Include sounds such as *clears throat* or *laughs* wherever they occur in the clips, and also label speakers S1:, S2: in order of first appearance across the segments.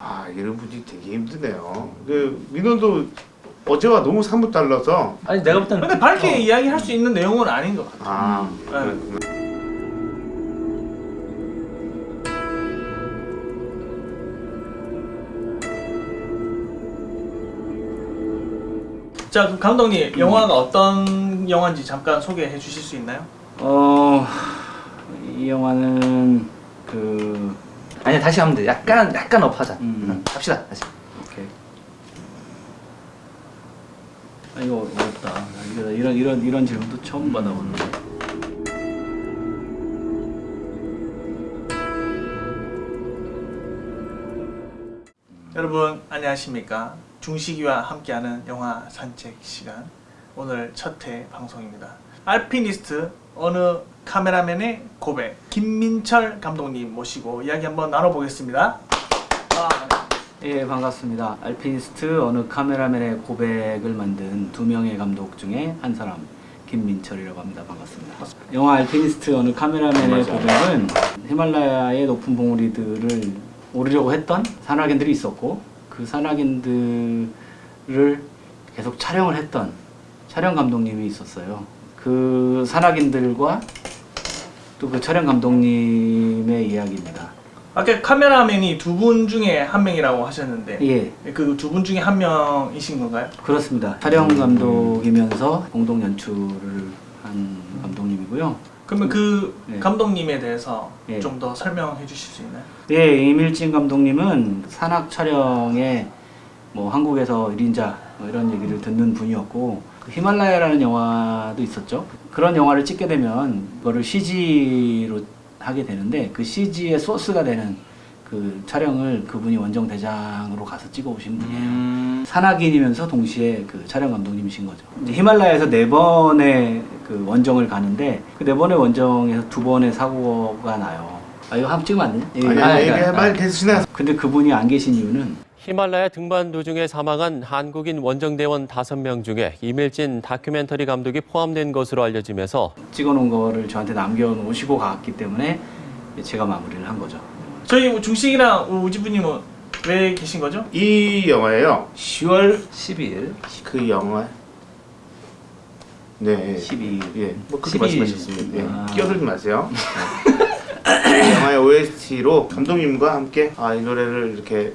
S1: 아 이런 분이 되게 힘드네요. 그 민호도 어제와 너무 사뭇 달라서
S2: 아니 내가 볼 때는
S3: 근데 밝게 이야기할 수 있는 내용은 아닌 것 같아.
S1: 아
S3: 네.
S1: 그렇구나.
S3: 자, 그럼 감독님 영화가 어떤 영화인지 잠깐 소개해 주실 수 있나요?
S2: 어... 이 영화는 그...
S4: 아니 다시 하면 돼. 약간 약간 업하자.
S2: 음.
S4: 응, 합시다 다시.
S2: 오케이 아 이거 어렵다 나 이거 이런 이런 이런 질문도 처음 받아보는데
S3: 여러분 안녕하십니까? 중식이와 함께하는 영화 산책 시간 오늘 첫 회 방송입니다. 알피니스트 어느 카메라맨의 고백 김민철 감독님 모시고 이야기 한번 나눠보겠습니다. 아,
S2: 예 반갑습니다. 알피니스트 어느 카메라맨의 고백을 만든 두 명의 감독 중에 한 사람 김민철이라고 합니다. 반갑습니다. 영화 알피니스트 어느 카메라맨의. 고백은 히말라야의 높은 봉우리들을 오르려고 했던 산악인들이 있었고 그 산악인들을 계속 촬영을 했던 촬영 감독님이 있었어요 그 산악인들과 또 그 촬영 감독님의 이야기입니다
S3: 아까 카메라맨이 두 분 중에 한 명이라고 하셨는데
S2: 예
S3: 그 두 분 중에 한 명이신 건가요?
S2: 그렇습니다. 촬영 감독이면서 공동 연출을 한 감독님이고요.
S3: 그러면 그
S2: 네.
S3: 감독님에 대해서
S2: 예.
S3: 좀더 설명해 주실 수 있나요?
S2: 네, 이밀진 감독님은 산악 촬영에 뭐 한국에서 1인자 뭐 이런 얘기를 듣는 분이었고 그 히말라야라는 영화도 있었죠. 그런 영화를 찍게 되면 그거를 CG로 하게 되는데 그 CG의 소스가 되는 그 촬영을 그분이 원정 대장으로 가서 찍어 오신 분이에요.
S4: 음.
S2: 산악인이면서 동시에 그 촬영 감독님이신 거죠. 이제 히말라야에서 네 번의 그 원정을 가는데 그 네 번의 원정에서 두 번의 사고가 나요. 아 이거 한번 찍으면 안 되냐?
S1: 아,
S2: 아,
S1: 이게
S2: 아.
S1: 말 계속 지나.
S2: 근데 그분이 안 계신 이유는
S5: 히말라야 등반 도중에 사망한 한국인 원정대원 5명 중에 이밀진 다큐멘터리 감독이 포함된 것으로 알려지면서
S2: 찍어놓은 거를 저한테 남겨놓으시고 갔기 때문에 제가 마무리를 한 거죠.
S3: 저희 뭐 중식이랑 우지부님은 왜 계신 거죠?
S1: 이 영화예요. 10월
S4: 12일.
S1: 그 영화. 네.
S2: 12일.
S1: 예, 뭐 그렇게
S2: 12일.
S1: 말씀하셨습니다. 예,
S2: 아.
S1: 끼어들지 마세요. 네. *laughs* 영화의 OST로 감독님과 함께 아, 이 노래를 이렇게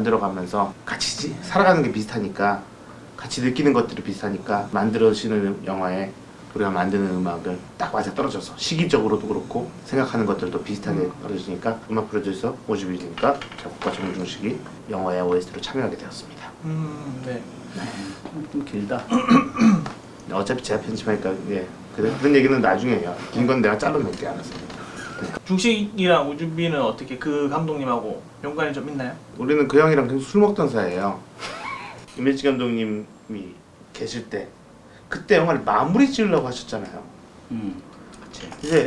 S1: 만들어가면서 같이 지- 살아가는 게 비슷하니까 같이 느끼는 것들이 비슷하니까 만들어지는 영화에 우리가 만드는 음악을 딱 맞아 떨어져서 시기적으로도 그렇고 생각하는 것들도 비슷하게 떨어지니까 음악 프로듀서 오지빌이니까 작곡가 정중식이 영화의 OST로 참여하게 되었습니다.
S3: 음, 네.
S2: 좀 길다. *clears throat*
S1: 어차피 제가 편집하니까 예 그래, 그런 얘기는 나중에 해요. 긴 건 내가 잘라낼게 알아서.
S3: 중식이랑 우주비는 어떻게 그 감독님하고 연관이 좀 있나요?
S1: 우리는 그 형이랑 계속 술 먹던 사이예요. *laughs* 임일지 감독님이 계실 때 그때 영화를 마무리 지으려고 하셨잖아요.
S2: 음, 그치.
S1: 이제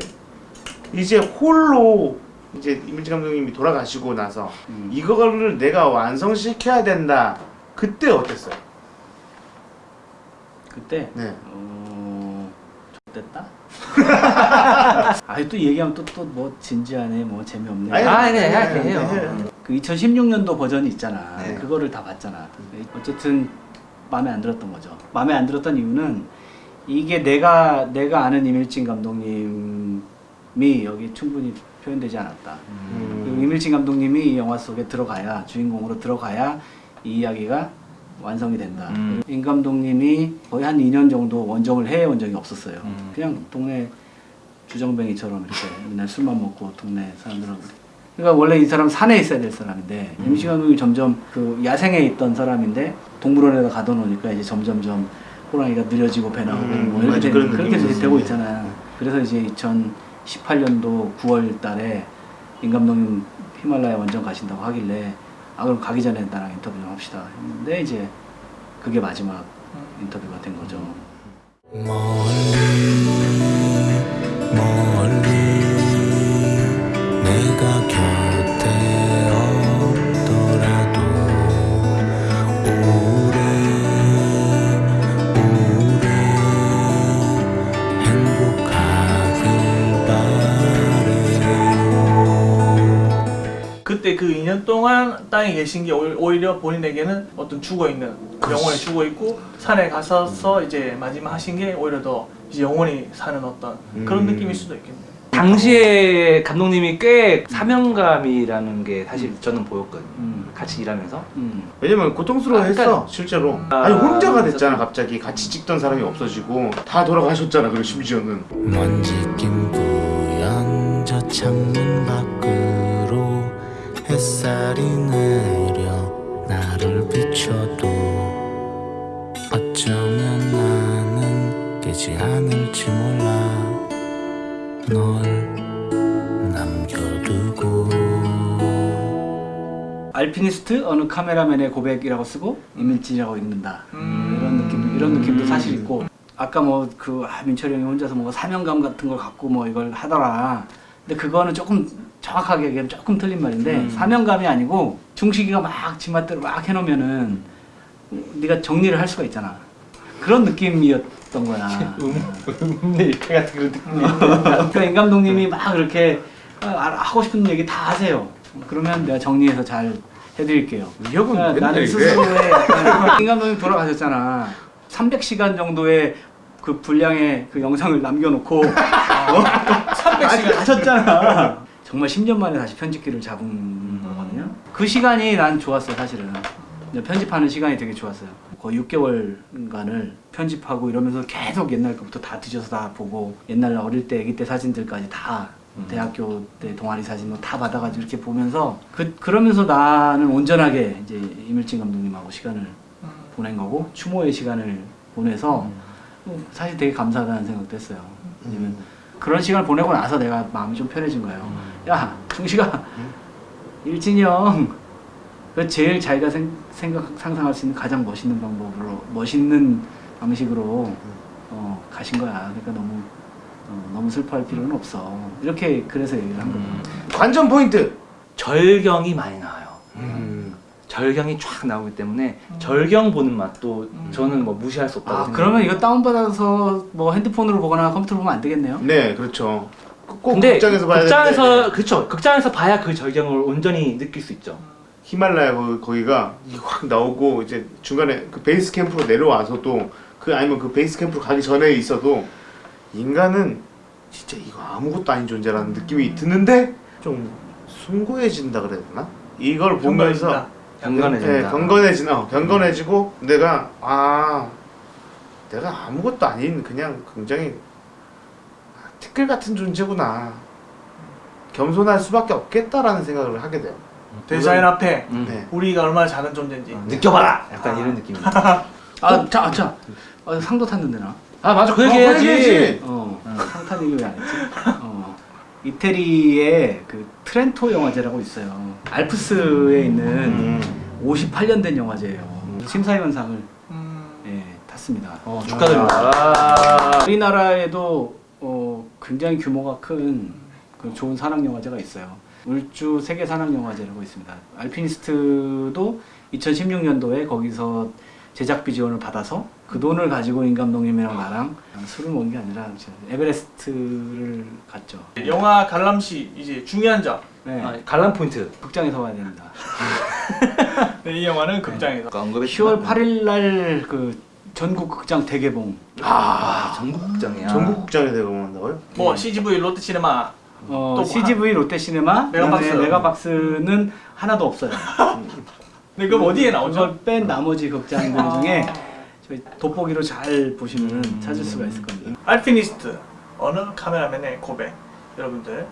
S1: 이제 홀로 이제 임일지 감독님이 돌아가시고 나서
S2: 음.
S1: 이거를 내가 완성시켜야 된다. 그때 어땠어요?
S2: 그때
S1: 네.
S2: 어... 됐다? *laughs* 아니 또 얘기하면 또 또 뭐 진지하네 뭐 재미없네
S1: 아니,
S4: 아, 네,
S1: 네, 네,
S4: 해요.
S1: 네.
S2: 그 2016년도 버전이 있잖아
S4: 네.
S2: 그거를 다 봤잖아 어쨌든 마음에 안 들었던 거죠 마음에 안 들었던 이유는 이게 내가 내가 아는 이밀진 감독님이 여기 충분히 표현되지 않았다
S1: 음.
S2: 이밀진 감독님이 이 영화 속에 들어가야 주인공으로 들어가야 이 이야기가 완성이 된다.
S4: 음.
S2: 임 감독님이 거의 한 2년 정도 원정을 해외 원정이 없었어요.
S4: 음.
S2: 그냥 동네 주정뱅이처럼 이렇게 맨날 술만 먹고 동네 사람들하고. 그러니까 원래 이 사람 산에 있어야 될 사람인데
S4: 음.
S2: 임시 감독이 점점 그 야생에 있던 사람인데 동물원에다 가둬놓으니까 이제 점점점 호랑이가 느려지고 배 나오고
S1: 음,
S2: 뭐 이렇게
S1: 맞아.
S2: 그렇게 되고. 있잖아. 그래서 이제 2018년도 9월 달에 임 감독님 히말라야 원정 가신다고 하길래 아 그럼 가기 전에 나랑 인터뷰 좀 합시다 했는데 이제 그게 마지막 인터뷰가 된 거죠.
S6: 내가
S3: 때그그 2년 동안 땅에 계신 게 오히- 오히려 본인에게는 어떤 죽어 있는 영혼이 죽어 있고 산에 가서서 이제 마지막 하신 게 오히려 더 이제 영혼이 사는 어떤 그런
S1: 음.
S3: 느낌일 수도 있겠네요.
S4: 당시에 감독님이 꽤 사명감이라는 게 사실 저는 보였거든요.
S2: 음.
S4: 같이 일하면서.
S2: 음.
S1: 왜냐면 고통스러워했어
S4: 그러니까-
S1: 실제로
S4: 아,
S1: 아니 혼자가 됐잖아 갑자기 같이 찍던 사람이 없어지고 다 돌아가셨잖아 그리고 심지어는
S6: 먼지 낀 부연 저 창문 밖으로 햇살이 내려 나를 비춰도 어쩌면 나는 깨지 않을지 몰라. 널 남겨두고.
S2: 알피니스트 어느 카메라맨의 고백이라고 쓰고 이밀진이라고 읽는다.
S3: 음.
S2: 이런 느낌 이런 느낌도 사실 있고. 아까 뭐그 아, 민철이 형이 혼자서 뭔가 사명감 같은 걸 갖고 뭐 이걸 하더라. 근데 그거는 조금 정확하게 얘기하면 조금 틀린 말인데 사명감이 아니고 중식이가 막 지맛대로 막 해놓으면은 네가 정리를 할 수가 있잖아 그런 느낌이었던 거야 *laughs*
S4: 음네 이렇게 같은 그런 느낌이.
S2: 그러니까 임 감독님이 막 그렇게 아, 아, 하고 싶은 얘기 다 하세요. 그러면 내가 정리해서 잘 해드릴게요.
S1: 위협은
S2: 그러니까 나는. 스스로의 *laughs* 임 감독님 돌아가셨잖아. 300시간 정도의 그 분량의 그 영상을 남겨놓고 *laughs* 어? 300시간 하셨잖아. 정말 10년 만에 다시 편집기를 잡은 거거든요. 그 시간이 난 좋았어요, 사실은. 편집하는 시간이 되게 좋았어요. 거의 6개월간을 편집하고 이러면서 계속 옛날 것부터 다 뒤져서 다 보고 옛날 어릴 때, 아기 때 사진들까지 다 대학교 때 동아리 사진 뭐다 받아가지고 이렇게 보면서 그, 그러면서 나는 온전하게 이제 이물진 감독님하고 시간을
S3: 음.
S2: 보낸 거고 추모의 시간을 보내서 뭐 사실 되게 감사하다는 생각도 했어요. 왜냐면 그런 시간을 보내고 나서 내가 마음이 좀 편해진 거예요. 야, 중식아, 일진이 형, 그 제일 자기가 생, 생각 상상할 수 있는 가장 멋있는 방법으로 멋있는 방식으로 어, 가신 거야. 그러니까 너무 어, 너무 슬퍼할 필요는 없어. 이렇게 그래서 얘기를 한 거예요.
S1: 관전 포인트
S4: 절경이 많이 나와요.
S1: 음.
S4: 절경이 쫙 나오기 때문에 절경 보는 맛도 저는 뭐 무시할 수 없다고
S2: 아. 그러면 이거 다운받아서 뭐 핸드폰으로 보거나 컴퓨터로 보면 안 되겠네요.
S1: 네 그렇죠 꼭
S4: 근데
S1: 극장에서 봐야
S4: 극장에서
S1: 되는데
S4: 그렇죠. 극장에서 봐야 그 절경을 온전히 느낄 수 있죠.
S1: 히말라야 거- 거기가 이확 나오고 이제 중간에 그 베이스 캠프로 내려와서도 그 아니면 그 베이스 캠프로 가기 전에 있어도 인간은 진짜 이거 아무것도 아닌 존재라는 느낌이 드는데 좀 숭고해진다 그래야 되나? 이걸 보면서
S4: 경건해진다.
S1: 네, 경건해진 어, 경건해지고 내가 아 내가 아무것도 아닌 그냥 굉장히 티끌 같은 존재구나 겸손할 수밖에 없겠다라는 생각을 하게 돼요.
S3: 디자인 앞에
S4: 음.
S1: 네.
S3: 우리가 얼마나 작은 존재인지
S4: 느껴봐라. 약간 이런 느낌이. *laughs*
S2: 아, 자, 자, 아, 상도 탔는데 나.
S4: 아 맞아 그
S1: 어,
S4: 얘기
S1: 그
S4: 해야지.
S1: 얘기 해야지.
S2: 어, 상탄 얘기 왜 안 했지? 어, 이태리의 그 트렌토 영화제라고 있어요. 알프스에 있는
S1: 음.
S2: 58년 된 영화제예요. 심사위원상을
S3: 음.
S2: 예, 탔습니다.
S4: 어, 축하드립니다.
S2: 우리나라에도 어, 굉장히 규모가 큰그 좋은 산악 영화제가 있어요. 울주 세계 산악 영화제라고 있습니다. 알피니스트도 2016년도에 거기서 제작비 지원을 받아서 그 돈을 가지고 임 감독님이랑 나랑 술을 먹은 게 아니라 에베레스트를 갔죠.
S3: 영화 관람시 이제 중요한 점.
S2: 네,
S4: 아, 관람 포인트.
S2: 극장에서 봐야 됩니다.
S3: 네, *laughs* 이 영화는 극장에서.
S4: 언급했
S2: 10월 8일 날 그 전국 극장 대개봉.
S4: 아 전국 극장이야.
S1: 전국 극장에 내가 만다고요?
S3: 뭐 CGV 롯데시네마.
S2: 어,
S3: 또
S2: CGV 롯데시네마,
S3: 메가박스.
S2: 그다음에 메가박스는 하나도 없어요.
S3: 네, 그럼 어디에 나오죠?
S2: 그걸 뺀 나머지 극장들 중에 저희 돋보기로 잘 보시면 찾을 수가 있을 겁니다.
S3: 알피니스트 어느 카메라맨의 고백 여러분들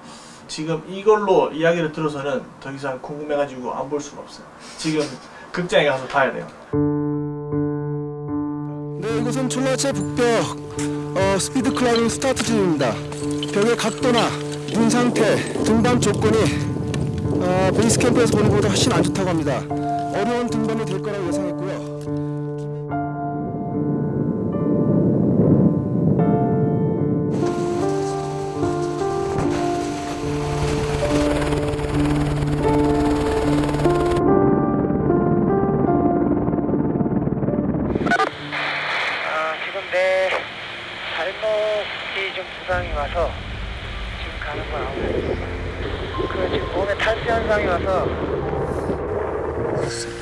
S3: 지금 이걸로 이야기를 들어서는 더 이상 궁금해가지고 안 볼 수가 없어요 지금 극장에 가서 봐야 돼요
S7: 네, 이곳은 촐라체 북벽 어, 스피드 클라이밍 스타트 지점입니다. 벽의 각도나 눈 상태, 등반 조건이 어, 베이스 캠프에서 보는 것보다 훨씬 안 좋다고 합니다. 어려운 등반이 될 거라고 예상했고요. Música